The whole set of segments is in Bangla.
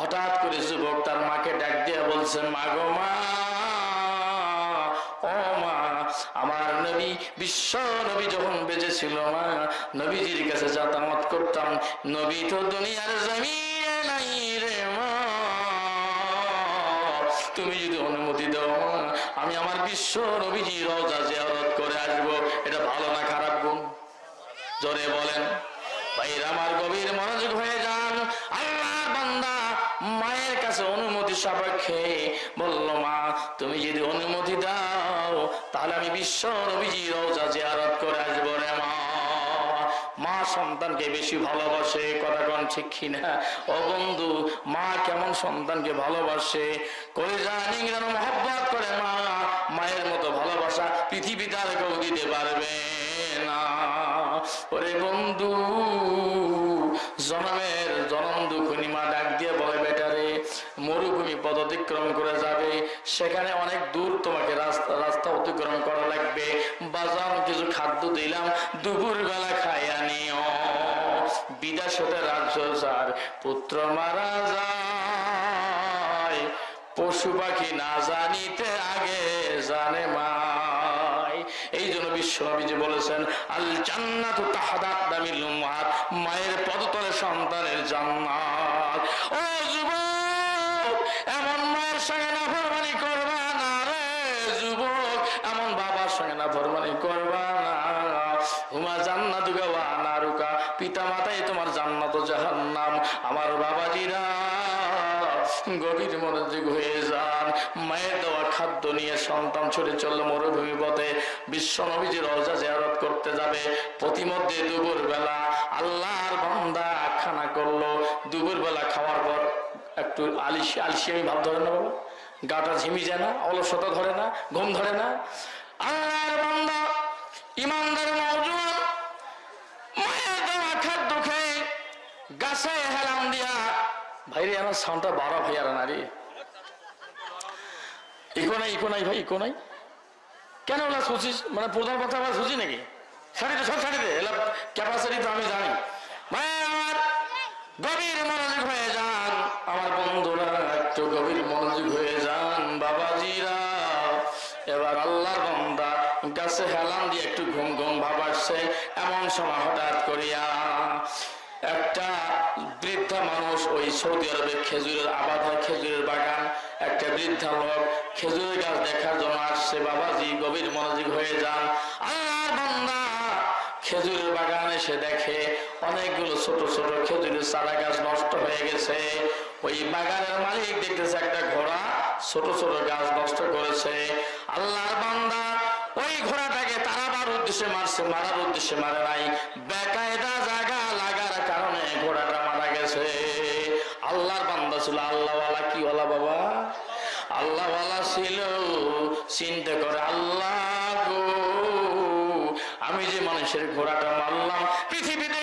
হঠাৎ করে যুবক তার মাকে ডাক দিয়ে বলছেন মা গো মা, ও মা, আমার নবী, বিশ্ব নবী যখন বেঁচে ছিল মা, নবীজির কাছে যাতায়াত করতাম, নবী তো দুনিয়ার জমিনে নাই রে মা, তুমি যদি অনুমতি দাও মা, আমি আমার বিশ্ব নবীজি রওজা জিয়ারত করে আসব, এটা ভালো না খারাপ গুণ? জোরে বলেন। আমার গভীর মনোযোগ হয়ে যান। আল্লাহ বান্দা মায়ের কাছে অনুমতি সাপেক্ষে বলল, মা, তুমি যদি অনুমতি দাও, তাহলে আমি বিশ্ব নবীজি রওজা জিয়ারত করে আসব রে মা। মা সন্তানকে বেশি ভালোবাসে, কথা কোন ঠিক কিনা? ও বন্ধু, মা কেমন সন্তানকে ভালোবাসে? করে জানি যেন মহব্বত করে মা, মায়ের মতো ভালোবাসা পৃথিবীতে আর কেউ দিতে পারবে না। ওরে বন্ধু, জনমের জনম দুখুনি মা ডাক দিয়ে বলে বেটারে মরুভূমি পদ অতিক্রম করে যাবে। সেখানে অনেক দূর তোমাকে রাস্তা রাস্তা অতিক্রম করা লাগবে। বাজার কিছু খাদ্য দিলাম দুপুর বেলা খাইয়া নিও। বিদাস হতে রাজ্য যার পুত্র মারা যায়। পশু পাখি না জানিতে আগে জানে জন্য বিশ্বনবীজি বলেছেন আল জান্নাত তাহাদাত দামিল মায়ের পদতলে সন্তানের জান্নাত। ও যুবক, এমন মায়ের সঙ্গে না ফরমানি করবা না রে যুবক, এমন বাবার সঙ্গে না ফরমানি করবা না হুমা জান্নাতুকা ওয়া নারুকা পিতা মাতাই তোমার জান্নাত ও জাহান্নাম আমার বাবাজিরা গভীর মনোযোগ হয়ে যান মায়ের দেওয়া নিয়ে সন্তান ছুটে চলল মরুভূমি পথে বিশ্ব নবীজির রওজা জিয়ারত করতে যাবে। প্রতিমধ্যে দুপুর বেলা আল্লাহর বান্দা খানা করল। দুপুর বেলা খাওয়ার পর একটু আলিশি আলিশি আমি ভাব ধরে না বাবা গাটা ঝিমি যায় না, অলসতা ধরে না, ঘুম ধরে না। আল্লাহর বান্দা ইমানদার দেওয়া, খাদ্য খেয়ে গাছে হেলাম দিয়া ভাইরে, আমার সাউন্ডটা বাড়া ভাই আর নারী ইকো নাই ইকো নাই ভাই ইকো নাই কেন ওলা শুছিস? মানে প্রধান কথা আবার শুছি নাকি? দে, সব দে, এলা ক্যাপাসিটি তো আমি জানি। ভাই, আমার গভীর মনোযোগ হয়ে যান। আমার বন্ধুরা, একটু গভীর মনোযোগ হয়ে যান, বাবাজিরা। এবার আল্লাহর বন্দা গাছে হেলান দিয়ে একটু ঘুম ঘুম ভাব আসছে। এমন সময় হঠাৎ করিয়া একটা বৃদ্ধা মানুষ ওই সৌদি আরবে খেজুরের আবাদ হয়, খেজুরের বাগান। একটা বৃদ্ধা লোক খেজুরের গাছ দেখার জন্য আসছে, বাবাজি, গভীর মনোযোগ হয়ে যান। খেজুরের বাগান এসে দেখে অনেকগুলো ছোট ছোট খেজুরের চারা গাছ নষ্ট হয়ে গেছে। ওই বাগানের মালিক দেখতেছে একটা ঘোড়া ছোট ছোট গাছ নষ্ট করেছে। আল্লাহর বান্দা ওই ঘোড়াটাকে তারাবার উদ্দেশ্যে মারছে, মারার উদ্দেশ্যে মারে নাই। বেকায়দা জায়গা লাগার ছিল আল্লাহওয়ালা কি ওলা বাবা? আল্লাহওয়ালা ছিল, চিন্তা করে আল্লাহ গো, আমি যে মানুষের ঘোড়াটা মারলাম, পৃথিবীতে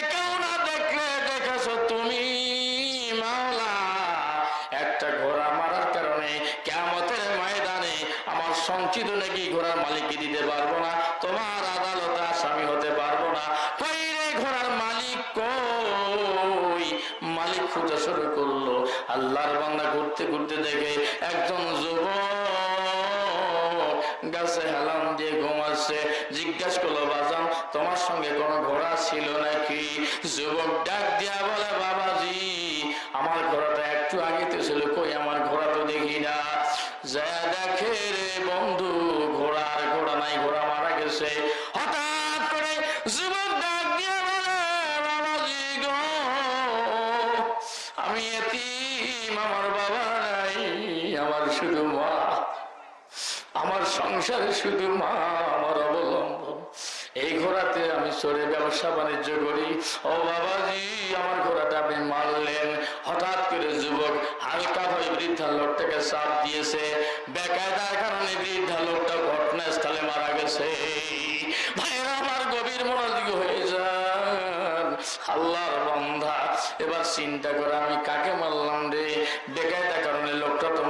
জিজ্ঞাসা করল, বাজান, তোমার সঙ্গে কোনো ঘোড়া ছিল নাকি? যুবক ডাক দিয়া বলে, বাবাজি, আমার ঘোড়াটা একটু আগে তো ছিল, কই আমার ঘোড়া তো দেখি না। যা দেখে রে বন্ধু, ঘোড়া নাই, ঘোড়া মারা গেছে। হঠাৎ করে যুবক ডাক দিয়া বলে, বাবাজি গো, আমি আমার বাবা নাই, আমার শুধু মা, আমার সংসারে শুধু মা, আমার অবলম্বন এই ঘোড়াতে আমি চড়ে ব্যবসা বাণিজ্য করি। ও বাবাজি, আমার ঘোড়াটা আপনি মারলেন। হঠাৎ করে যুবক হালকা ভাবে বৃদ্ধা লোকটাকে চাপ দিয়েছে। বেকায়দার কারণে বৃদ্ধা লোকটা ঘটনাস্থলে মারা গেছে। ভাইরা আমার গভীর মনোযোগ হয়ে যান। আল্লাহর বন্ধা, এবার চিন্তা করে আমি কাকে মারলাম রে? বেকায়দা কারণে লোকটা তো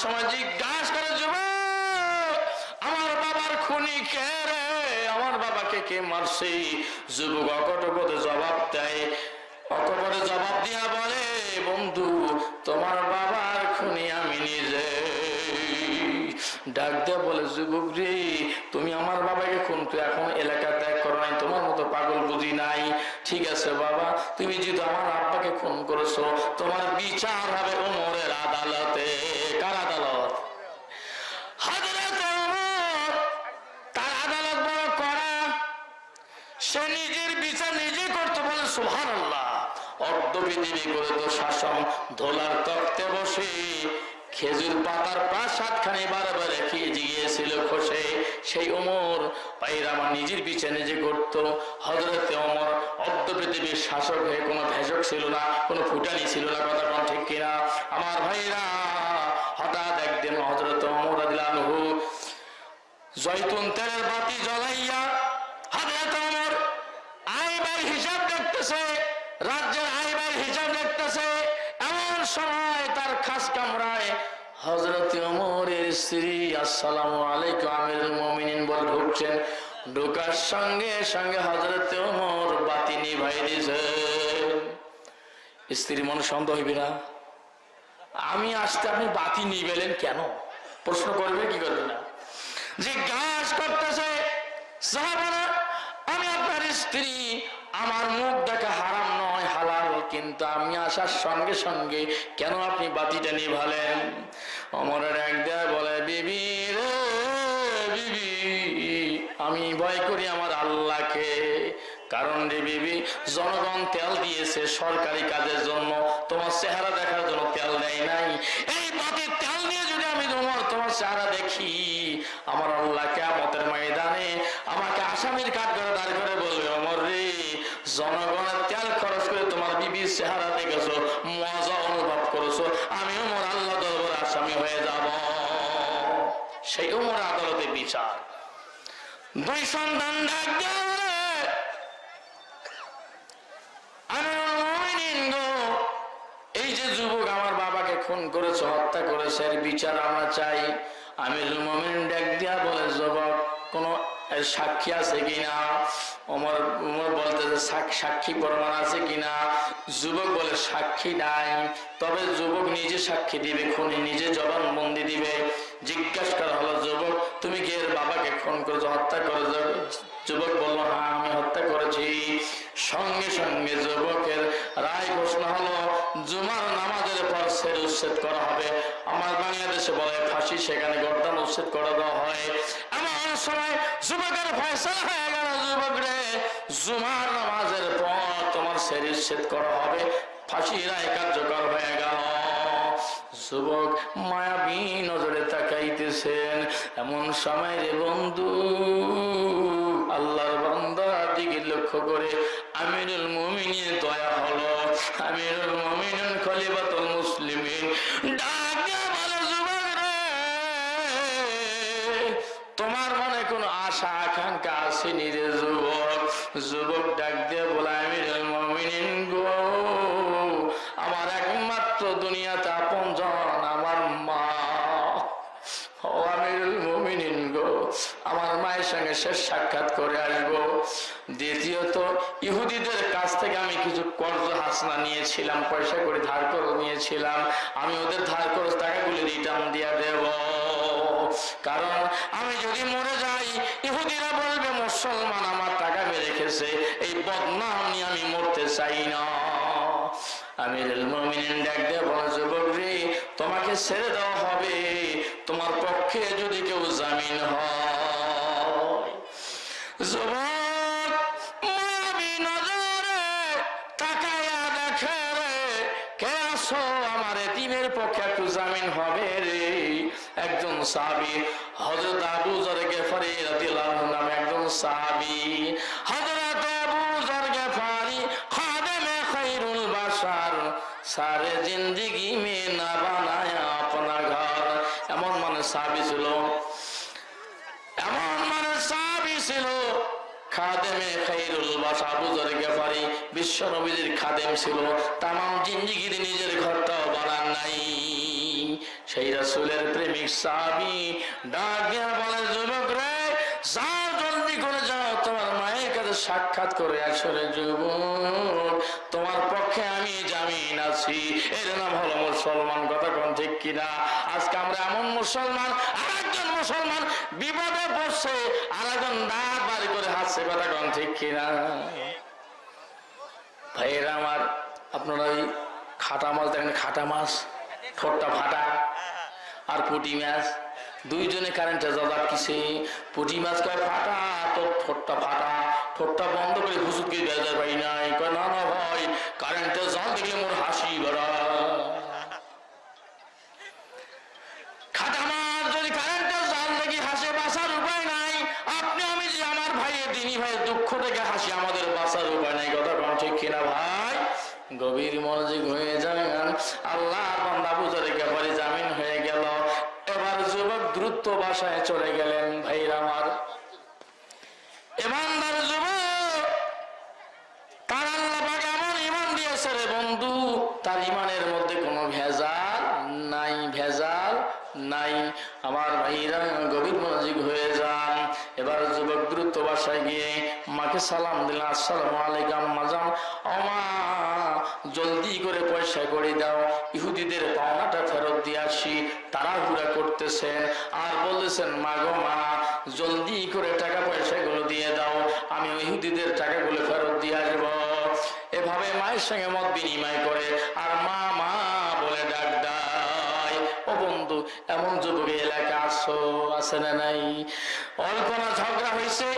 সময় কাজ করে যুব আমার বাবার খুনি কে রে? আমার বাবাকে কে মারছে? যুবক অকটপদে জবাব দেয় অকপদে জবাব দিয়া বলে, বন্ধু, তোমার বাবার খুনি আমি নিজে। ডাক দিয়ে বলে, যুবক রে, তুমি আমার বাবাকে খুন করে এখন এলাকা ত্যাগ করো নাই, তোমার মতো পাগল বুঝি নাই? ঠিক আছে বাবা, তুমি যদি আমার আব্বাকে খুন করেছ, তোমার বিচার হবে ওমরের আদালতে। কার আদালত? হযরত সে নিজের বিচার নিজে করতে বলে সুহান আল্লাহ অর্ধ পৃথিবী করে তো শাসন ধোলার তক্তে বসে, খেজুর পাতার প্রাসাদ খানে বারবার খেয়ে গিয়েছিল খসে। সেই ওমর পাইর আমার নিজের বিচার নিজে করত। হজরতে ওমর অর্ধ পৃথিবীর শাসক হয়ে কোনো ভেষক ছিল না, কোনো ফুটানি ছিল না, কথা কোন ঠিক কিনা? আমার ভাইরা, হঠাৎ একদিন হজরত ওমর আদিলানহু জয়তুন তেলের বাতি জ্বলাইয়া আইবার হিসাব দেখতেছে আইবার হিসাব দেখতেছে তার খাস ওমরের স্ত্রী, আসসালামু আলাইকুম ঢুকছেন। ঢোকার সঙ্গে সঙ্গে হযরত ওমর বাতি নিভাই দিয়েছে। স্ত্রী মনে সন্দেহ হইবে না। আমি আসতে আপনি বাতি নিবেলেন কেন? প্রশ্ন করবে কি করবে না? জিজ্ঞাসা করতেছে আমি আপনার স্ত্রী, আমার মুখ দেখা হারাম নয়, হালাল, কিন্তু আমি আসার সঙ্গে সঙ্গে কেন আপনি বাতিটা নিভালেন? অমরের এক দেয় বলে, বিবি রে, বিবি, আমি ভয় করি আমার আল্লাহকে। কারণ রে বিবি, জনগণ তেল দিয়েছে সরকারি কাজের জন্য। তোমার চেহারা দেখার জন্য তেল দেয় নাই। এই বাতির তেল নিয়ে যদি আমি তোমার তোমার চেহারা দেখি, আমার আল্লাহ কেমতের ময়দানে আমাকে আসামির কাঠ করে দাঁড় করে বলবে, অমর রে, জনগণের তেল খরচ করে তোমার বিবির চেহারা দেখেছ, মজা অনুভব করেছ। আমি ওমর আল্লাহ দরবার আসামি হয়ে যাব। সেই ওমর আদালতে বিচার। দুই সন্তান ডাক খুন করেছে, হত্যা করেছে, এর বিচার আমরা চাই। আমিরুল মোমিন ডাক দিয়া বলে জব কোন সাক্ষী আছে কিনা? ওমর ওমর বলতেছে, সাক- সাক্ষী প্রমাণ আছে কিনা? যুবক বলে সাক্ষী নাই। তবে যুবক নিজে সাক্ষী দিবে, খুনি নিজে জবানবন্দি দিবে। জিজ্ঞাসা করা হলো, যুবক, তুমি কি এর বাবাকে খুন করেছ, হত্যা করেছ? যুবক বলল হ্যাঁ আমি হত্যা করেছি। সঙ্গে সঙ্গে যুবকের রায় ঘোষণা হলো, জুমার নামাজের পর সের উচ্ছেদ করা হবে? আমার বাংলাদেশে বলে, ফাঁসি সেখানে গর্দান উচ্ছেদ করে দেওয়া হয়। এমন সময় যুবকের ফয়সলা হয়ে গেল, যুবক রে, জুমার নামাজের পর তোমার সের উচ্ছেদ করা হবে, ফাঁসি রায় কার্যকর হয়ে গেল। যুবক মায়াবী নজরে তাকাইতেছেন, এমন সময় রে বন্ধু, আল্লাহর বান্দার দিকে লক্ষ্য করে আমিরুল মুমিনের দয়া হলো। আমিরুল মুমিনুল খলিফাতুল রে, তোমার মনে কোনো আশা আকাঙ্ক্ষা আসেনি রে যুবক? যুবক ডাক দিয়ে বলে, আমিরুল মুমিনিন গো, আমার একমাত্র দুনিয়াতে আপন আমার মা। আমার মায়ের সঙ্গে শেষ সাক্ষাৎ করে আসব। দ্বিতীয়ত, ইহুদিদের কাছ থেকে আমি কিছু কর্জ হাসনা নিয়েছিলাম, পয়সা করে ধার করে নিয়েছিলাম। আমি ওদের ধার খরচ টাকাগুলি রিটার্ন দিয়ে দেব। কারণ, আমি যদি মরে যাই ইহুদিরা বলবে, মুসলমান আমার টাকা মেরে রেখেছে এই বদনাম নিয়ে আমি মরতে চাই না। আমিরুল মুমিনিন ডাক দিয়ে বলে তোমাকে ছেড়ে দেওয়া হবে। তোমার পক্ষে যদি কেউ জামিন হয়। আমার এতিমের পক্ষে একটু জামিন হবে রে? একজন সাহাবী হযরত আবু যর গফারি রাদিয়াল্লাহু আনহু একজন আবু খাদেমে সারে মে না আপনা ঘর। এমন মানে সাহাবী ছিল। এমন মানে সাহাবী ছিল। খাদেমে খাইরুল বাসা বুজরে গেফারি বিশ্ব নবীদের খাদেম ছিল। তামাম জিন্দিগির নিজের ঘরটাও বানান নাই। সেই রাসূলের প্রেমিক সাহাবি ডাক দিয়া বলে, যুবক রে, যাও জলদি করে যাও। তোমার মায়ের কাছে সাক্ষাৎ করে আসলে যুবক। তোমার পক্ষে আমি জামিন আছি। এর নাম হলো মুসলমান। কথা কোন ঠিক কিনা? আজকে আমরা এমন মুসলমান, আরেকজন মুসলমান বিপদে পড়ছে, আরেকজন দাঁত বাড়ি করে হাসছে। কথা কোন ঠিক কিনা? ভাইয়েরা আমার, আপনারা ওই খাটা মাছ দেখেন, খাটা মাছ? ঠোঁটটা ফাটা আর পুটি মাছ। দুইজনে কারেন্টে জবাব কিসে? পুটি মাছ কয় ফাটা তো ঠোঁটটা ফাটা। ঠোঁটটা বন্ধ করে হুসুকে বেজার পাই নাই। কয় না না ভাই কারেন্টে জল দেখলে মোর হাসি বেড়া খাটা মাছ যদি কারেন্টের জাল দেখি হাসে বাঁচার উপায় নাই আপনি আমি যে আমার ভাইয়ের দিনী ভাইয়ের দুঃখ থেকে হাসি আমাদের বাঁচার উপায় নাই কথা কোন ঠিক কিনা ভাই গভীর মনোযোগ হয়ে যান আল্লাহ বান্দা বুঝে রেখে পরে জামিন হয়ে গেল এবার যুবক দ্রুত বাসায় চলে গেলেন ভাইরা আমার ইমানদার যুবক তার আল্লাহ পাক এমন ইমান দিয়েছে রে বন্ধু তার ইমানের মধ্যে কোনো ভেজাল নাই ভেজাল নাই আমার ভাইরা গভীর মনোযোগ হয়ে যান এবার যুবক দ্রুত বাসায় গিয়ে মাকে সালাম দিলাম, আসসালামু আলাইকুম, মাজাম। অমা জলদি করে পয়সা করে দাও। ইহুদিদের পাওনাটা ফেরত দিয়ে আসি। তাড়াহুড়া করতেছেন। আর বলতেছেন, মা গো, মা, জলদি করে টাকা পয়সাগুলো দিয়ে দাও। আমি ইহুদিদের টাকাগুলো ফেরত দিয়ে আসব। এভাবে মায়ের সঙ্গে মত বিনিময় করে। আর মা মা এমন যুবক এই এলাকা আসো আছে না নাই? অল্প না ঝগড়া হয়েছে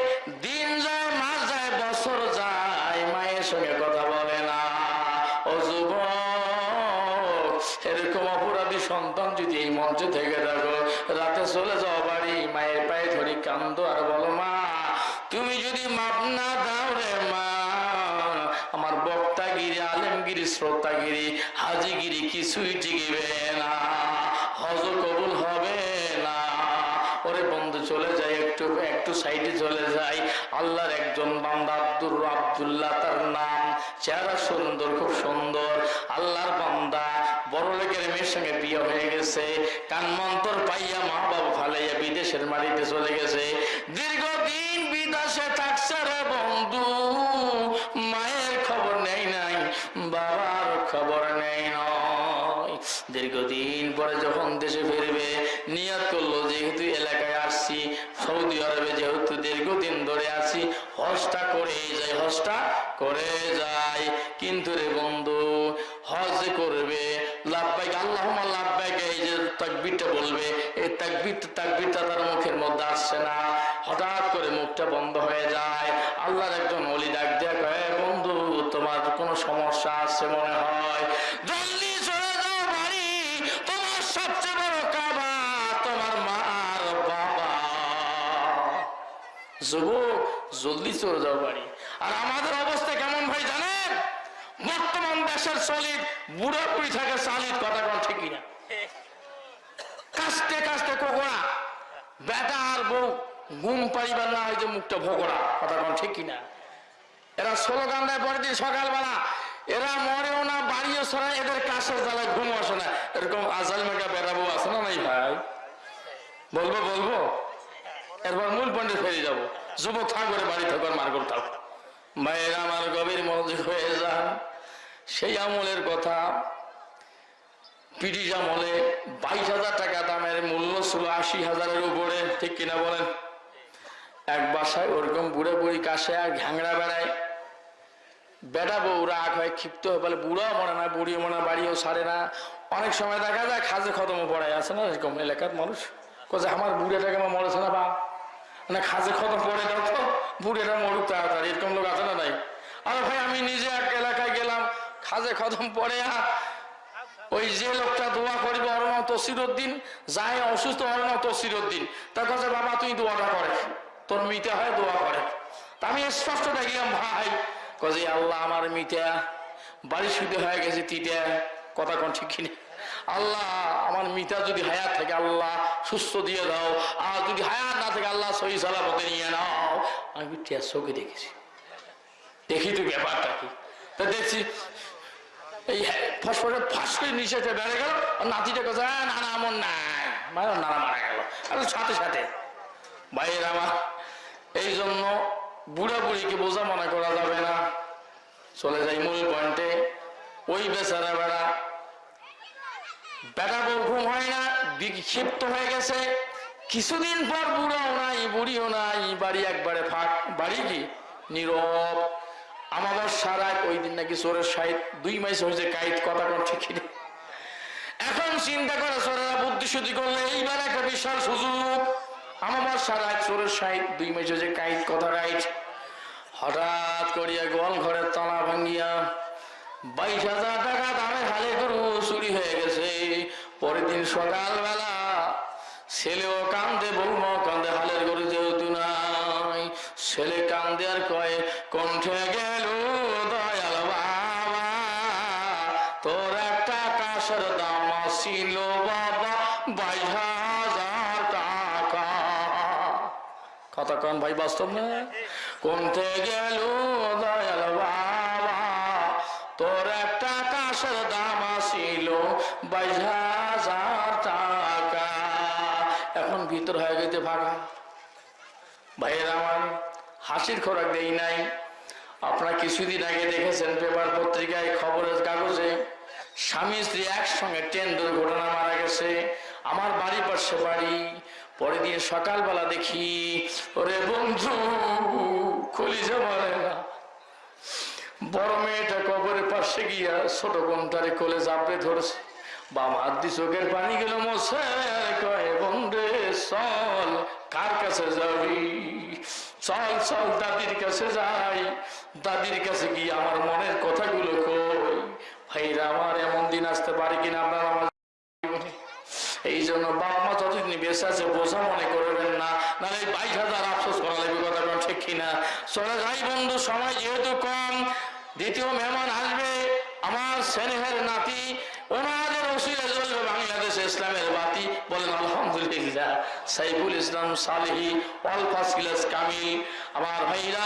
দিন যায়, মাস যায়, বছর যায়, মায়ের সঙ্গে কথা বলে না। ও যুবক, এরকম অপরাধী সন্তান যদি এই মঞ্চে থেকে থাকো, রাতে চলে যাও বাড়ি, মায়ের পায়ে ধরি কান্দ আর বলো, মা, তুমি যদি মাপ না দাও রে মা, আমার বক্তাগিরি, আলেমগিরি, শ্রোতাগিরি, হাজিগিরি কিছুই টিকিবে না। হজ কবুল হবে না। ওরে বন্ধু, চলে যায় একটু একটু সাইডে চলে যায় আল্লাহর একজন বান্দা আব্দুর আব্দুল্লাহ, তার নাম চেহারা সুন্দর, খুব সুন্দর। আল্লাহর বান্দা বড় লোকের মেয়ের সঙ্গে বিয়ে হয়ে গেছে। কানমন্তর পাইয়া মা বাবা ফালাইয়া বিদেশের মাটিতে চলে গেছে। দীর্ঘদিন পরে যখন দেশে ফিরবে, নিয়াত করল, যেহেতু এলাকায় আসছি, সৌদি আরবে যেহেতু দীর্ঘদিন ধরে আছি, হজটা করে যায় হজটা করে যায় কিন্তু রে বন্ধু, হজ করবে, লাভবাইক আল্লাহ লাভবাইক, এই যে তাকবিরটা বলবে, এই তাকবির, তাকবিরটা তার মুখের মধ্যে আসছে না। হঠাৎ করে মুখটা বন্ধ হয়ে যুবক, জলদি চলে যাও বাড়ি। আর আমাদের অবস্থা কেমন ভাই জানেন? বর্তমান দেশের চলিত বুড়া বুড়ি থাকে চালিত কথা কোন ঠিকই না কাস্তে কাস্তে কোকড়া। বেটা আর বউ, ঘুম পাইবার না হয় যে মুখটা ভোগড়া কথা কোন ঠিক কিনা? এরা স্লোগান দেয় পরের দিন সকালবেলা, এরা মরেও না, বাড়িও সরাই এদের কাছের জ্বালায় ঘুম আসে না। এরকম আজাল মেঘা বেড়াবো আছে না নাই ভাই? বলব বলব? এরপর মূল পয়েন্টে ফিরে যাব। যুবক থাকবে বাড়ি থাকবে মার করতে ভাইয়ের আমার গভীর মনোযোগ হয়ে যান। সেই আমলের কথা ব্রিটিশ আমলে বাইশ হাজার টাকা দামের মূল্য ছিল আশি হাজারের উপরে। ঠিক কিনা বলেন? এক বাসায় ওরকম বুড়ে বুড়ি কাছে আর ঘ্যাংরা বেড়ায়। বেটা বউ রাগ হয়, ক্ষিপ্ত হয়ে, বলে বুড়াও মনে না বুড়িও মনে বাড়িও সারে না। অনেক সময় দেখা যায় খাজে খতম পড়ায়। আছে না এরকম এলাকার মানুষ? কোথায় আমার বুড়েটাকে আমার মরেছে না বা না খাজে খতম পড়ে দাও তো বুড়েটা মরুক তাড়াতাড়ি, এরকম লোক আছে না নাই? আর ভাই, আমি নিজে এক এলাকায় গেলাম খাজে খতম পড়ে ওই যে লোকটা দোয়া করিবে ওর নাম তসিরুদ্দিন, যাই অসুস্থ ওর নাম তসিরুদ্দিন তার কাছে বাবা, তুই দোয়াটা করে। তোর মিতে হয় দোয়া করে। তা আমি স্পষ্ট দেখলাম, ভাই কাজে আল্লাহ আমার মিটা বাড়ি শুতে হয়ে গেছে তিটা কথা কোন ঠিক কিনা? আল্লাহ, আমার মিতা যদি হায়াত থাকে আল্লাহ সুস্থ দিয়ে দাও, আর যদি হায়াত না থাকে আল্লাহ সহি সালামতে নিয়ে নাও, আমি টিয়ার চোখে দেখেছি। দেখি তো ব্যাপারটা কি? তা দেখছি, এই ফসফরে ফাঁস করে নিচেতে বেড়ে গেল, আর নাতিটা কথা না না এমন না মানে নানা মারা গেল। আর সাথে সাথে, ভাইয়ের আমার, এই জন্য বুড়া বুড়িকে বোঝা মনে করা যাবে না। চলে যাই মূল পয়েন্টে ওই বেচারা বেড়া। বেটা বউ ঘুম হয় না বিক্ষিপ্ত হয়ে গেছে। কিছুদিন পর বুড়াও নাই, বুড়িও নাই, বাড়ি একবারে ফাঁক। বাড়ি কি? নীরব। আমাদের সারা ওই দিন নাকি চোরের সাহিত দুই মাস হয়েছে কাইট কথা কোন ঠিক এখন চিন্তা করে চোরেরা বুদ্ধি শুদ্ধি করলে এইবার একটা বিশাল সুযোগ। আমার সারা চোরের সাহিত দুই মাস হয়েছে কাইট কথা রাইট। হঠাৎ করিয়া গোয়াল ঘরের তালা ভাঙ্গিয়া বাইশ হাজার টাকা দামে হালে গরু চুরি হয়ে গেছে। পরের দিন সকালবেলা ছেলেও কান্দে বৌমাও কান্দে, হালের গরু যেহেতু নাই। ছেলে কান্দে আর কয়ে, কণ্ঠে গেল দয়াল বাবা, তোর একটা কাশের দাম ছিল বাবা, বাইশ হাজার টাকা। কথা কন ভাই, বাস্তব না কোনতে গেল দয়াল বাবা তোর একটা কাশের দাম আসিল টাকা। এখন ভিতর হয়ে গেছে ফাঁকা ভাইয়ের আমার হাসির খোরাক দেই নাই। আপনারা কিছুদিন আগে দেখেছেন পেপার পত্রিকায় খবরের কাগজে, স্বামী স্ত্রী একসঙ্গে ট্রেন দুর্ঘটনা মারা গেছে। আমার বাড়ি পাশে বাড়ি। পরের দিন সকালবেলা দেখি, ওরে বন্ধু, কলিজা বলে না। বড় মেয়েটা কবরের পাশে গিয়া ছোট বোনটারে কোলে চাপড়ে ধরেছে। বাম হাত দিয়ে চোখের পানি গেল মশে কয় বন্ধে চল, কার কাছে যাবি? চল চল, দাদির কাছে যাই। দাদির কাছে গিয়ে আমার মনের কথাগুলো কই। ভাইরা, আমার এমন দিন আসতে পারে কিনা আপনার আমার এই জন্য বাবা মা যতদিন বেঁচে আছে, বোঝা মনে করবেন না। নাহলে বাইশ হাজার আফসোস করা লাগবে, কথা কোন? চলে যাই বন্ধু, সময় যেহেতু কম, দ্বিতীয় মেহমান আসবে আমার স্নেহের নাতি। ওনাদের ওসিলে জ্বলবে বাংলাদেশ ইসলামের বাতি। বলেন, আলহামদুলিল্লাহ। Saiful Islam Salehi, all first class Kamil. আমার ভাইরা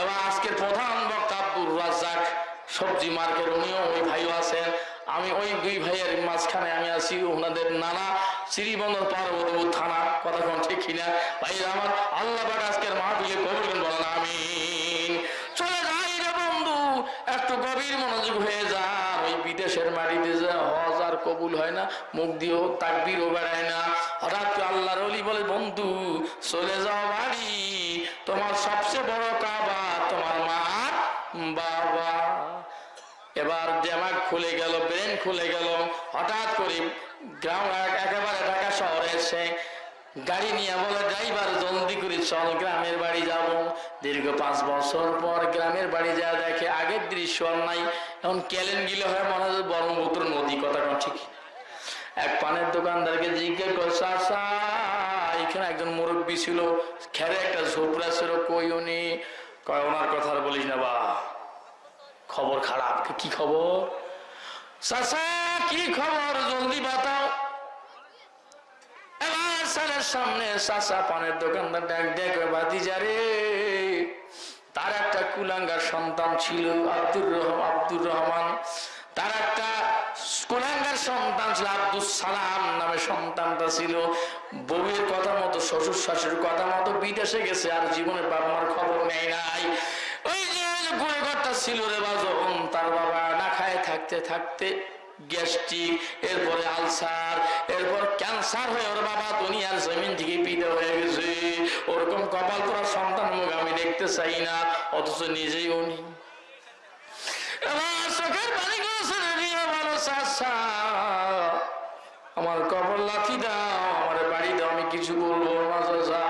এবং আজকের প্রধান বক্তা আব্দুর রাজ্জাক। সবজি মার্কেট, উনিও ওই ভাইও আছেন। আমি ওই দুই ভাইয়ের মাঝখানে আমি আছি, ওনাদের নানা শ্রীবন্দর পার্বতীপুর থানা, কথা কোন ঠিক কিনা? ভাই আমার আল্লাহ পাক আজকের মাহফিলে কবুল বলেন আমিন। চলে যাই রে বন্ধু, একটু গভীর মনোযোগ হয়ে যা, ওই বিদেশের মাটিতে যে, হজ আর কবুল হয় না, মুখ দিয়েও তাকবিরও বেড়ায় না। হঠাৎ আল্লাহর অলি বলে, বন্ধু, চলে যাও বাড়ি, তোমার সবচেয়ে বড় এবার দেমাগ খুলে গেল, ব্রেন খুলে গেল। হঠাৎ করে গ্রাম একেবারে ঢাকা শহরে এসে গাড়ি নিয়ে বলে, ড্রাইভার, জলদি করে চল, গ্রামের বাড়ি যাব। দীর্ঘ পাঁচ বছর পর গ্রামের বাড়ি যা দেখে আগের দৃশ্য আর নাই। এখন ক্যালেন গিলে হয় মনে হয় ব্রহ্মপুত্র নদী, কথা ঠিক। এক পানের দোকানদারকে জিজ্ঞেস করে চাষা এখানে একজন মুরব্বী ছিল, খেরে একটা ঝোপড়া ছিল কই উনি কয়, ওনার কথা বলিস না বা খবর খারাপ, কি খবর? চাচা, কি খবর? জলদি বাতাও। সামনে চাচা পানের দোকানদার ডাক দেখে বাদি যারে তার একটা কুলাঙ্গার সন্তান ছিল, আব্দুর রহমান আব্দুর রহমান। তার একটা কুলাঙ্গার সন্তান ছিল আব্দুল সালাম নামে সন্তানটা ছিল। বউয়ের কথা মতো, শ্বশুর শাশুড়ির কথা মতো বিদেশে গেছে, আর জীবনে বাবা মার খবর নেয় নাই। ওই যে ঘরটা ছিল রে বাজন তার বাবা না খায়, থাকতে থাকতে গ্যাস্ট্রিক, এরপরে আলসার, এরপর ক্যান্সার হয়ে ওর বাবা দুনিয়ার জমিন থেকে হয়ে গেছে। ওরকম কপাল করা সন্তান মুখ আমি দেখতে চাই না, অথচ নিজেই উনি আমার কবর লাথি দাও, আমার বাড়ি দাও, আমি কিছু বলব না চাষা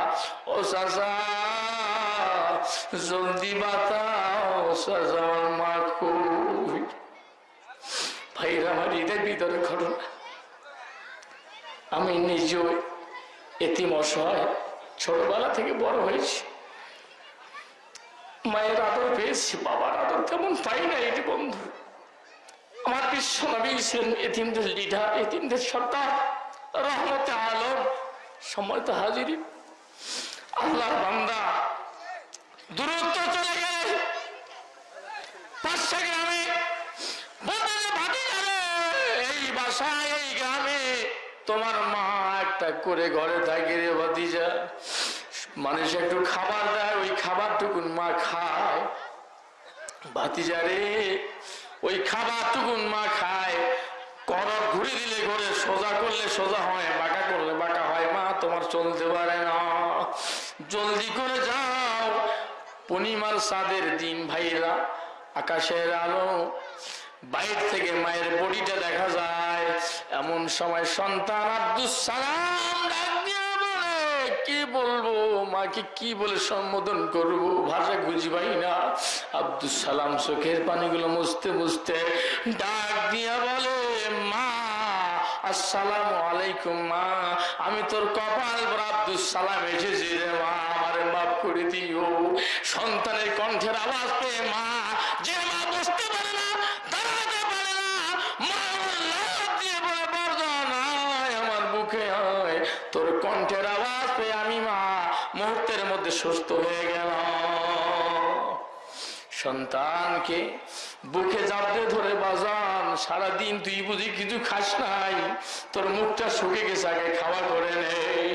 ও চাষা জলদি বাতাও আমি নিজেও এতিম অসহায় ছোটবেলা থেকে বড় হয়েছি। মায়ের আদর পেয়েছি, বাবার আদর তেমন পাই না এটি বন্ধু। আমার বিশ্ব নবী ছিলেন এতিমদের লিডার এতিমদের সর্দার, রহমতে আলম সময় তো হাজির আল্লাহর বান্দা, দূরত্ব চলে গেলে। পাঁচশা গ্রামে এই বাসায়, এই গ্রামে তোমার মা একটা করে ঘরে থাকে রে ভাতিজা। মানুষ একটু খাবার দেয়, ওই খাবারটুকুন মা খায়। ভাতিজা রে, ওই খাবারটুকুন মা খায়। করত ঘুরে দিলে ঘরে, সোজা করলে সোজা হয়, বাঁকা করলে বাঁকা হয়। মা, তোমার চলতে পারে না। জলদি করে যাও পূর্ণিমার সাদের দিন ভাইরা আকাশের আলো, বাইর থেকে মায়ের বডিটা দেখা যায়। এমন সময় সন্তান আব্দুল সালাম কি বলব মাকে, কি বলে সম্বোধন করব? ভাষা খুঁজি পাই না। আব্দুল সালাম চোখের পানিগুলো মুছতে মুছতে ডাক দিয়া বলে আসসালামু আলাইকুম, মা। আমি তোর কপাল আব্দুল সালাম এসেছি রে মা। আমারে মাফ করে দিও। সন্তানের কণ্ঠের আওয়াজ পেয়ে মা, যে মা বুঝতে পারে না আমার আয়। তোর কণ্ঠের আওয়াজ পেয়ে আমি মা মুহূর্তের মধ্যে সুস্থ হয়ে গেলাম। সন্তানকে বুকে জাপড়ে ধরে, বাজান, সারাদিন তুই বুঝি কিছু খাস নাই? তোর মুখটা শুকে গেছে, আগে খাওয়া করে নেই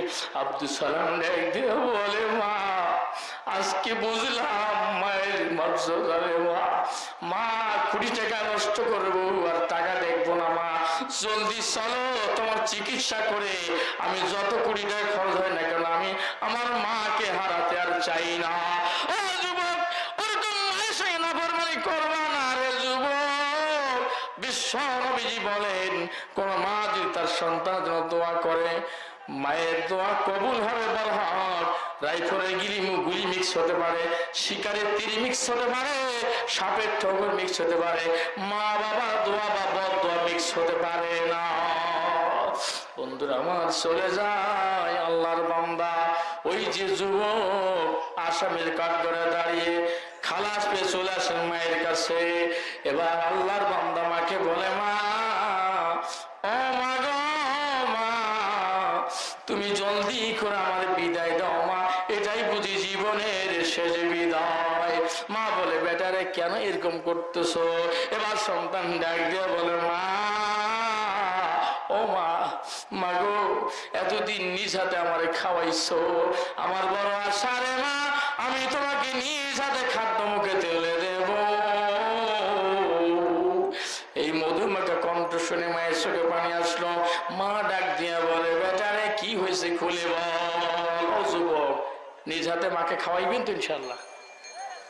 আব্দুল সালাম ডাক দিয়ে বলে, মা, আজকে বুঝলাম মায়ের মর্যাদা রে মা। মা, কুড়ি টাকা নষ্ট করব আর টাকা দেখব না, মা। জলদি চলো, তোমার চিকিৎসা করে আমি যত কুড়ি টাকা খরচ হয় না কেন, আমি আমার মাকে হারাতে আর চাই না ও যুবক ওরকম মায়ের সঙ্গে নাফরমানি করবা না রে যুবক বিশ্ব বলেন, কোন মা যদি তার সন্তান জন্য দোয়া করে, মায়ের দোয়া কবুল হবে বলহার রাইফলের গিরি গুলি মিক্স হতে পারে, শিকারের তিরি মিক্স হতে পারে, সাপের ঠগর মিক্স হতে পারে, মা বাবা দোয়া বা বদ দোয়া মিক্স হতে পারে না। বন্ধুরা, আমার চলে যায় আল্লাহর বান্দা। ওই যে যুবক আসামের কাঠগড়ে দাঁড়িয়ে খালাস পেয়ে চলে আসেন মায়ের কাছে। এবার আল্লাহর বান্দা মাকে বলে, মা, ও মা গো, মা, তুমি জলদি করে আমার বিদায় দাও, মা। এটাই বুঝি জীবনের শেষ বিদায়। মা বলে, বেটারে, কেন এরকম করতেছো? এবার সন্তান ডাক দিয়ে বলে, মা ও মা মাগো এতদিন নিজ হাতে আমারে খাওয়াইছো। আমার বড় আশা রে মা, আমি তোমাকে নিজ হাতে খাদ্য মুখে তেলে দেব। এই মধুমাখা কণ্ঠ শুনে মায়ের চোখে পানি আসলো। মা ডাক দিয়া বলে বেটারে কি হয়েছে খুলে বল। নিজ হাতে মাকে খাওয়াইবেন তো ইনশাল্লাহ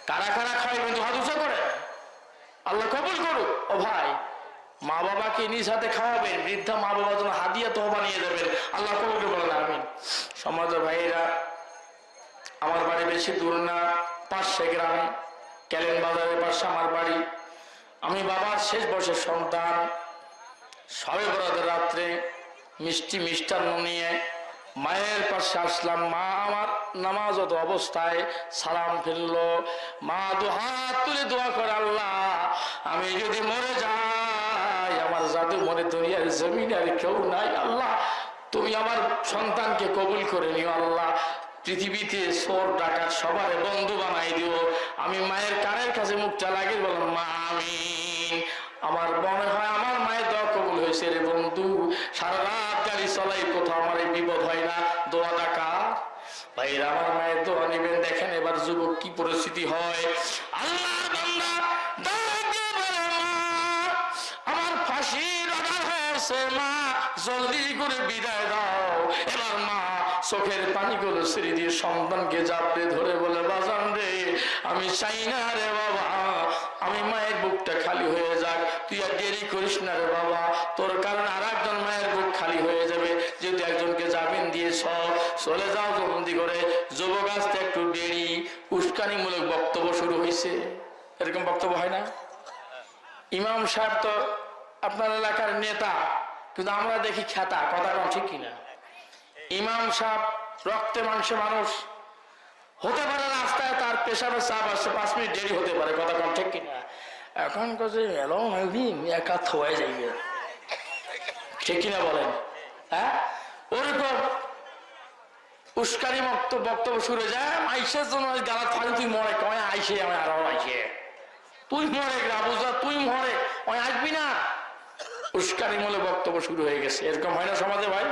কারা কারা খাওয়াইবেন? তো হাত করে। আল্লাহ কবুল করুক। ও ভাই মা বাবাকে নিজ হাতে খাওয়াবেন, বৃদ্ধা মা বাবা যেন হাদিয়া তো বানিয়ে দেবেন আল্লাহ কবুল বলেন আমিন। সমাজ ভাইয়েরা, আমার বাড়ি বেশি দূর না, পাঁচশে গ্রামে, ক্যালেন বাজারের পাশে আমার বাড়ি। আমি বাবার শেষ বয়সের সন্তান। সবে বরাতের রাত্রে মিষ্টি মিষ্টান্ন নিয়ে মায়ের পাশে আসলাম। মা আমার নামাজত অবস্থায় সালাম ফেলল। মা দু হাত তুলে দোয়া করে, আল্লাহ, আমি যদি মরে যাই আমার জাদু মনে দুনিয়ার জমিন আর কেউ নাই, আল্লাহ। তুমি আমার সন্তানকে কবুল করে নিও, আল্লাহ। পৃথিবীতে সোর, ডাকাত সবার বন্ধু বানাই দিও। আমি মায়ের কানের কাছে মুখটা লাগিয়ে বললাম, মা, আমিন। আমার মনে হয় আমার মায়ের দোয়া কবুল হয়েছে রে বন্ধু। সারা রাত গাড়ি চলাই, কোথাও আমার এই বিপদ হয় না। দোয়া ডাকা ভাইরা আমার মায়ের দোয়া নেবেন। দেখেন এবার যুবক কি পরিস্থিতি হয়। আল্লাহর জলদি করে বিদায় দাও। মা চোখের পানিগুলো দিয়ে সন্তানকে চাপড়ে ধরে বলে, বাজান রে, আমি চাই না রে বাবা, আমি মায়ের বুকটা খালি হয়ে যাক। তুই আর দেরি করিস না রে বাবা, তোর কারণ আর একজন মায়ের বুক খালি হয়ে যাবে। যদি একজনকে জামিন দিয়েছ, চলে যাও জলদি করে যুবক আসতে একটু দেরি, উস্কানিমূলক বক্তব্য শুরু হয়েছে এরকম বক্তব্য হয় না? ইমাম সাহেব তো আপনার এলাকার নেতা, কিন্তু আমরা দেখি খ্যাতা, কথা কম ঠিক কিনা? ইমাম সাহেব রক্তে মাংসে মানুষ, হতে পারে রাস্তায় তার পেশাবে চাপ আসছে, পাঁচ মিনিট দেরি হতে পারে, কথা কম ঠিক কিনা? এখন কাছে এলো নদীন একা থয়ে যাইবে ঠিক কিনা বলেন? হ্যাঁ? ওরকম উস্কানি মক্ত বক্তব্য শুরু যায় আইসের জন্য গালা থাকি তুই মরে, কয় আইসে আমি আরও আইসে। তুই মরে রাবুজা তুই মরে ওই আসবি না? উস্কানি মূলে বক্তব্য শুরু হয়ে গেছে। এরকম হয় না সমাজে ভাই?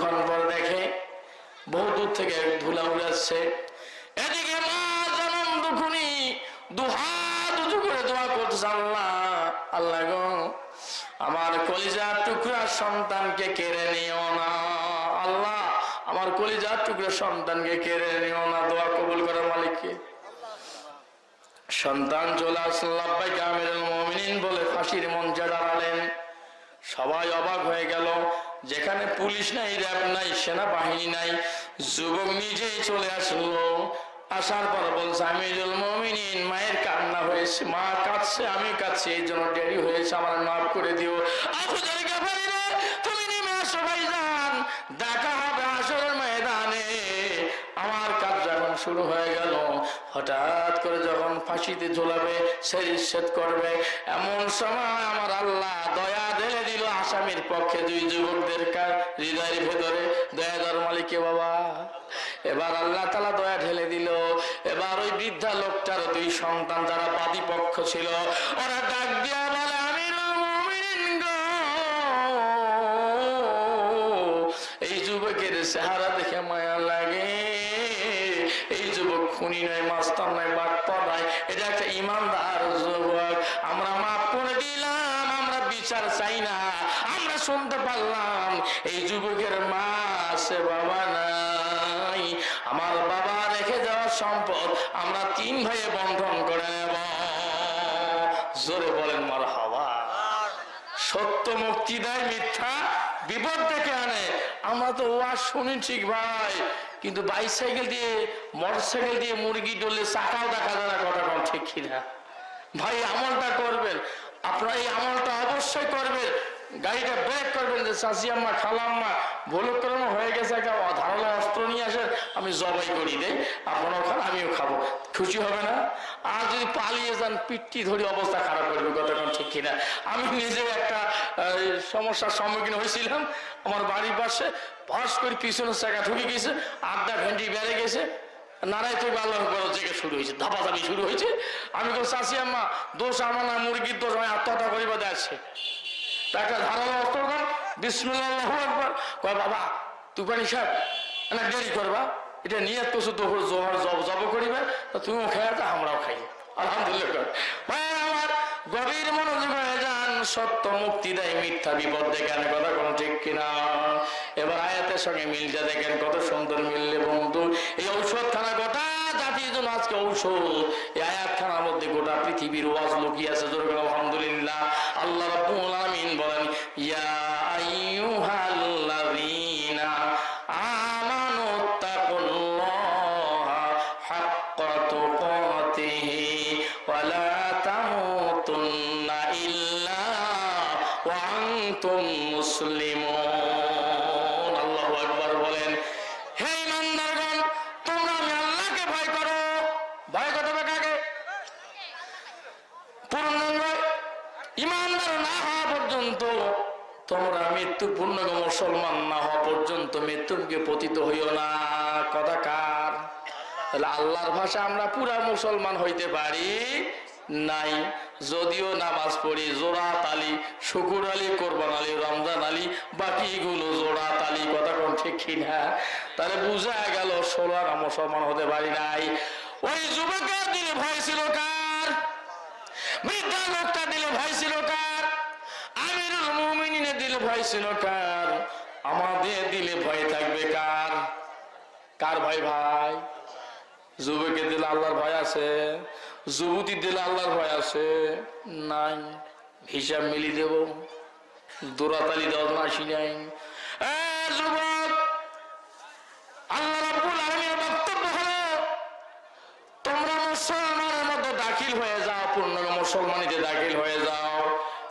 করে আমার কলিজার টুকরা সন্তানকে কেড়ে নিও না, আল্লাহ। আমার কলিজার টুকরা সন্তানকে কেড়ে নিও না, দোয়া কবুল করে মালিককে। সন্তান চলে আসল আব্বাই কামিরুল মুমিনিন বলে ফাঁসির মঞ্চে দাঁড়ালেন। সবাই অবাক হয়ে গেল, যেখানে পুলিশ নাই, র্যাব নাই, সেনাবাহিনী নাই, যুবক নিজেই চলে আসলো। আসার পর বলছে, আমিরুল মমিনিন, মায়ের কান্না হয়েছে, মা কাঁদছে, আমি কাঁদছি, এই জন্য দেরি হয়েছে, আমার মাফ করে দিও। গাফারি তুমি নেমে আসো ভাইজান, দেখা হবে শুরু হয়ে গেল। হঠাৎ করে যখন ফাঁসিতে ঝোলাবে, সে সেরিচ্ছেদ করবে। এমন সময় আমার আল্লাহ দয়া ঢেলে দিল আসামির পক্ষে দুই যুবকদের হৃদয়ের ভেতরে। দয়াদার মালিকে বাবা, এবার আল্লাহ তালা দয়া ঢেলে দিল। এবার ওই বৃদ্ধা লোকটার দুই সন্তান যারা বাদী পক্ষ ছিল, ওরা ডাক দিয়া বলে গো। এই যুবকের চেহারা খুনি নয় মাস্টার নয় বাটপা নয় এটা একটা ইমানদার যুবক। আমরা মাফ করে দিলাম, আমরা বিচার চাই না। আমরা শুনতে পারলাম, এই যুবকের মা আছে, বাবা নাই। আমার বাবা রেখে যাওয়া সম্পদ আমরা তিন ভাইয়ে বন্ধন করে নেব। জোরে বলেন মার হাওয়া সত্য মুক্তি দেয় মিথ্যা বিপদ থেকে আনে। আমরা তো ওয়াজ শুনি ঠিক ভাই, কিন্তু বাইসাইকেল দিয়ে, মোটরসাইকেল দিয়ে মুরগি ডলে চাকাও দেখা যায় না কথা কম ঠিক কিনা। ভাই, আমলটা করবেন। আপনারা এই আমলটা অবশ্যই করবেন। গাড়িটা ব্রেক করবেন যে চাষি আম্মা খালাম্মা ভুলক্রম হয়ে গেছে, একটা ধারালো অস্ত্র নিয়ে আসে আমি জবাই করি দে আপনারাও খান, আমিও খাব। খুশি হবে না? আর যদি পালিয়ে যান পিটটি ধরে অবস্থা খারাপ করবে, কতক্ষণ ঠিক কিনা? আমি নিজে একটা সমস্যার সম্মুখীন হয়েছিলাম। আমার বাড়ির পাশে ভস করে পিছনের চাকা ঢুকে গেছে, আড্ডা ভেন্ডি বেড়ে গেছে। নারাই তো আল্লাহ বড় জেগে শুরু হয়েছে, ধাপাধাপি শুরু হয়েছে। আমি তো চাষি আম্মা, দোষ আমার না, মুরগির দোষ, আমি আত্মহত্যা করিবা দেখছে তাকে দাম বিসমুল্লাহ একবার বাবা সাহেব না দেরি করবা? এটা নিয়ে শুধু জোহর জব জব করিবে তুমিও আমরাও খাই। আলহামদুলিল্লাহ সত্য মুক্তি দেয়, মিথ্যা বিপদ দেখেন, কথা ঠিক কিনা? এবার আয়াতের সঙ্গে মিলটা দেখেন, কত সুন্দর মিললে বন্ধু। এই ঔষধ খানা গোটা জাতির জন্য আজকে ঔষধ। এই আয়াত খানার মধ্যে গোটা পৃথিবীর ওয়াজ লুকিয়ে আছে আলহামদুলিল্লাহ। আল্লাহ রাব্বুল পর্যন্ত তোমরা মৃত্যু পূর্ণাঙ্গ মুসলমান না হওয়া পর্যন্ত মৃত্যুকে পতিত হইও না। কথা কার? তাহলে আল্লাহর ভাষা আমরা পুরা মুসলমান হইতে পারি নাই। যদিও নামাজ পড়ি জোড়াত আলী, শুকুর আলী, কোরবান আলী, রমজান আলী, বাকিগুলো জোড়াত আলী, কথা কোন ঠিক কিনা? তাহলে বুঝা গেল ষোলো আনা মুসলমান হতে পারি নাই। ওই যুবকের দিলে ভয় ছিল কার? বৃদ্ধা লোকটা দিলে ভয় ছিল কার? ভয় ছিল কার? আমাদের দিলে ভয় থাকবে কার? কার ভয় ভাই? যুবকের দিলে আল্লাহর ভয় আছে, যুবতীর দিলে আল্লাহর ভয় আছে। নাই, হিসাব মিলি দেব। দোরাতালি দেওয়া আসি নাই। যুবক, আল্লাহ মুসলমানের মধ্যে দাখিল হয়ে যাও, পূর্ণ মুসলমানিতে দাখিল হয়ে যাও।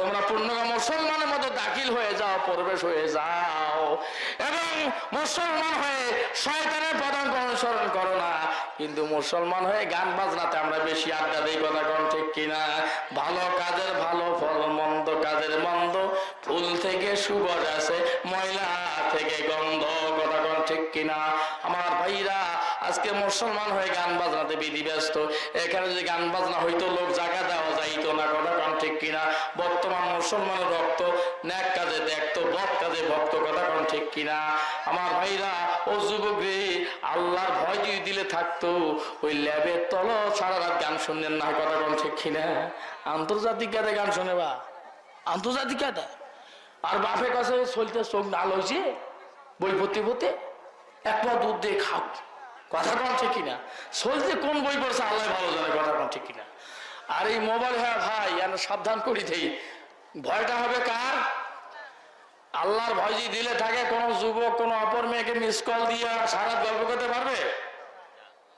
তোমরা পূর্ণগা মুসলমানের মধ্যে দাখিল হয়ে যাও, প্রবেশ হয়ে যাও। এবং মুসলমান হয়ে শয়তানের পদাঙ্ক অনুসরণ করো না। কিন্তু মুসলমান হয়ে গান বাজনাতে আমরা বেশি আড্ডা দিই, কথা কোন ঠিক কিনা? ভালো কাজের ভালো ফল, মন্দ কাজের মন্দ। ফুল থেকে সুগজ আছে, ময়লা থেকে গন্ধ, কথা কোন ঠিক কিনা? আমার ভাইরা আজকে মুসলমান হয়ে গান বাজনাতে বিধি ব্যস্ত এখানে যদি গান বাজনা হইতো, লোক জায়গা দেওয়া যাইতো না, কথা কোন ঠিক কিনা? বর্তমান মুসলমানের রক্ত ন্যাক কাজে দেখতো বদ কাজে ভক্ত, কথা কোন ঠিক কিনা? আমার ভাইরা, ও যুবক রে আল্লাহর ভয় যদি দিলে থাকতো, ওই ল্যাবের তল সারা রাত গান শুনলেন না, কথা কোন ঠিক কিনা? আন্তর্জাতিক গাতে গান শুনে বা? আন্তর্জাতিক গাতে আর বাপের কাছে চলতে চোখ নাল হয়েছে বই পড়তে পড়তে? এক দুধ দিয়ে খাও কথা কোন ঠিক কিনা? চলতে কোন বই পড়ছে আল্লাহ ভালো জানে কথা কোন ঠিক কিনা? আর এই মোবাইল হ্যাঁ ভাই আমি সাবধান করি দেই। ভয়টা হবে কার? আল্লাহর ভয় যদি দিলে থাকে, কোন যুবক, কোন অপর মেয়েকে মিস কল দিয়ে সারা গল্প করতে পারবে?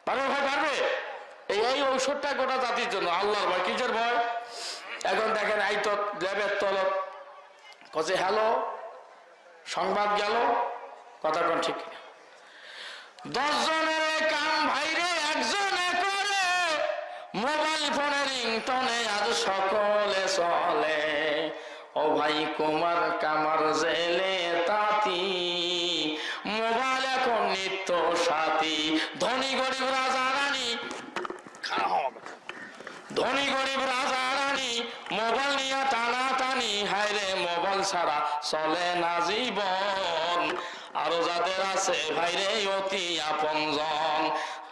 পারবে ভাই, পারবে? এই এই ঔষধটা গোটা জাতির জন্য, আল্লাহর ভয়। কিসের ভয়? এখন দেখেন এই তো ল্যাবের তলব। কছে হ্যালো? সংবাদ গেল? কথা কোন ঠিক কিনা? দশ জনের কাম ভাইরে, একজনে করে মোবাইল ফোনের রিংটনে আজ সকলে চলে। ও ভাই কুমার কামার জেলে তাতি। মোবাইল এখন নিত্য সাথী। ধনী গরিব রাজা রানী। ধনী গরিব রাজা রানী, মোবাইল নিয়ে টানা টানি হায়রে, মোবাইল ছাড়া চলে না জীবন। আরও যাদের আছে ভাইরে, অতি আপনজন,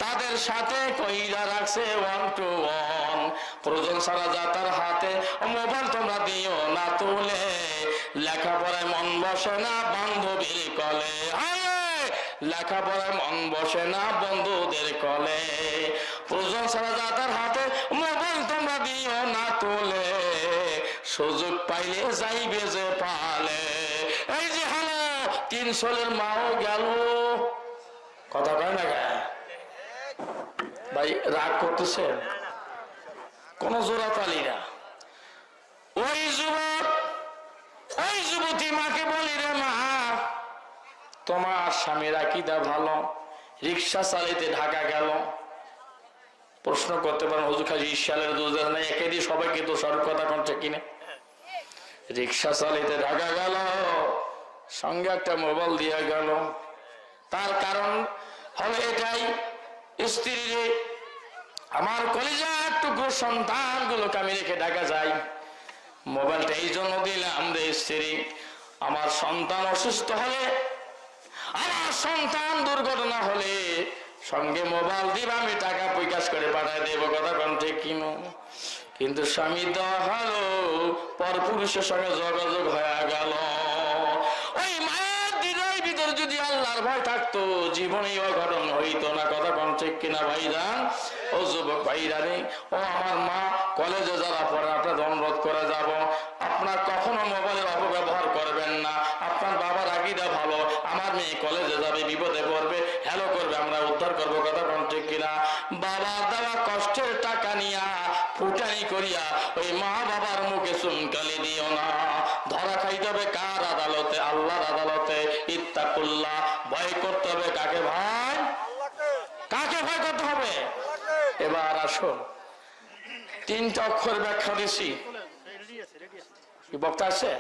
তাদের সাথে কইরা রাখছে ওয়ান টু ওয়ান প্রয়োজন ছাড়া যা তার হাতে, মোবাইল তোমরা দিও না তুলে। লেখাপড়ায় মন বসে না বান্ধবীর কলে। লেখাপড়ায় মন বসে না বন্ধুদের কলে। প্রয়োজন ছাড়া যা তার হাতে, মোবাইল তোমরা দিও না তুলে। সুযোগ পাইলে যাইবে যে পালে। এই যে তিন সোলের মাও গেল। কথা কয় না গা ভাই, রাগ করতেছেন কোন জোড়া তালি না। ওই যুবক, ওই যুবতী মাকে বলি রে মা, তোমার স্বামীর আকিদা ভালো, রিক্সা চালিতে ঢাকা গেল। প্রশ্ন করতে পারেন হজু খাজি ইশালের দোষ দেয় না একে দিয়ে সবাইকে সরব কথা কোনটা কিনে। রিক্সা চালিতে ঢাকা গেল। সঙ্গে একটা মোবাইল দিয়ে গেল। তার কারণ হলো এটাই, স্ত্রী আমার কলিজা টুকু সন্তান গুলোকে আমি রেখে ঢাকা যাই। মোবাইলটা এই জন্য দিলাম রে স্ত্রী, আমার সন্তান অসুস্থ হলে, আমার সন্তান দুর্ঘটনা হলে সঙ্গে মোবাইল দিব, আমি টাকা প্রকাশ করে পাঠাই দেবো, কথা কোন ঠিক কিনো? কিন্তু স্বামী দেওয়া হলো পর পুরুষের সঙ্গে যোগাযোগ হয়ে গেল। ভয় থাকতো জীবনে অঘটন হইতো না। কথা কোন ঠিক কিনা ভাইরান ও যুবক ভাইরানি, ও আমার মা, কলেজে যারা পড়ে আপনার অনুরোধ করে যাব। আপনার কখনো মোবাইলের অপব্যবহার করবেন না। আপনার বাবার আগিদা ভালো। আমার মেয়ে কলেজে যাবে, বিপদে পড়বে। হ্যালো করবে, আমরা উদ্ধার করব। কথা কোন ঠিক কিনা? বাবার দেওয়া কষ্টের টাকা করিয়া ওই মা বাবার মুখে চুনকালি দিও না। ধরা খাইতে হবে কার আদালতে? আল্লাহর আদালতে। ইত্তাকুল্লাহ ভয় করতে হবে কাকে ভাই? কাকে ভয় করতে হবে? এবার আসো তিনটা অক্ষর ব্যাখ্যা দিছি। বক্তা আছে?